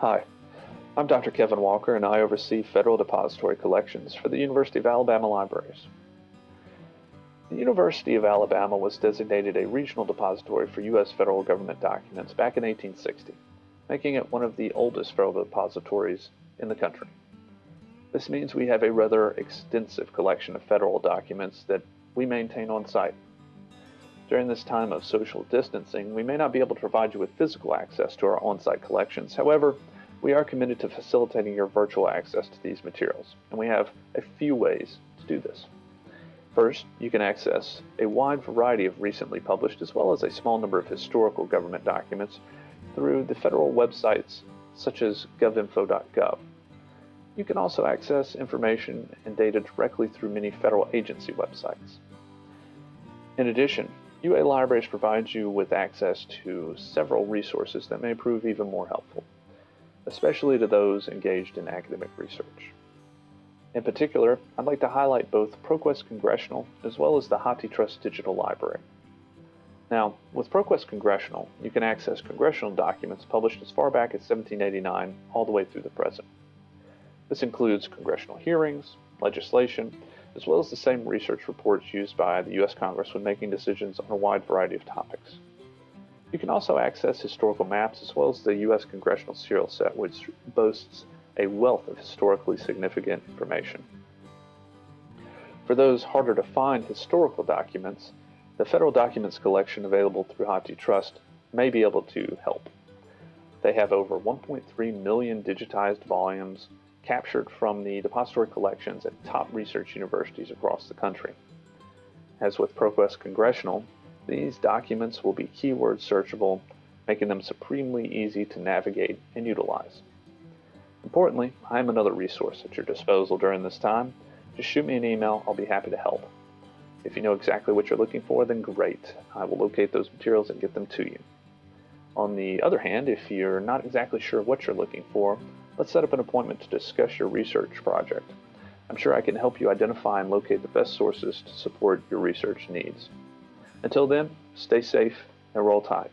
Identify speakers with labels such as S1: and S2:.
S1: Hi, I'm Dr. Kevin Walker and I oversee federal depository collections for the University of Alabama Libraries. The University of Alabama was designated a regional depository for U.S. federal government documents back in 1860, making it one of the oldest federal depositories in the country. This means we have a rather extensive collection of federal documents that we maintain on site. During this time of social distancing, we may not be able to provide you with physical access to our on-site collections. However, we are committed to facilitating your virtual access to these materials, and we have a few ways to do this. First, you can access a wide variety of recently published as well as a small number of historical government documents through the federal websites such as govinfo.gov. You can also access information and data directly through many federal agency websites. In addition, UA Libraries provides you with access to several resources that may prove even more helpful, especially to those engaged in academic research. In particular, I'd like to highlight both ProQuest Congressional as well as the HathiTrust Digital Library. Now, with ProQuest Congressional, you can access congressional documents published as far back as 1789 all the way through the present. This includes congressional hearings, legislation, as well as the same research reports used by the U.S. Congress when making decisions on a wide variety of topics. You can also access historical maps as well as the U.S. Congressional Serial Set, which boasts a wealth of historically significant information. For those harder to find historical documents, the Federal Documents Collection available through HathiTrust may be able to help. They have over 1.3 million digitized volumes captured from the depository collections at top research universities across the country. As with ProQuest Congressional, these documents will be keyword searchable, making them supremely easy to navigate and utilize. Importantly, I am another resource at your disposal during this time. Just shoot me an email, I'll be happy to help. If you know exactly what you're looking for, then great. I will locate those materials and get them to you. On the other hand, if you're not exactly sure what you're looking for, let's set up an appointment to discuss your research project. I'm sure I can help you identify and locate the best sources to support your research needs. Until then, stay safe and roll tide.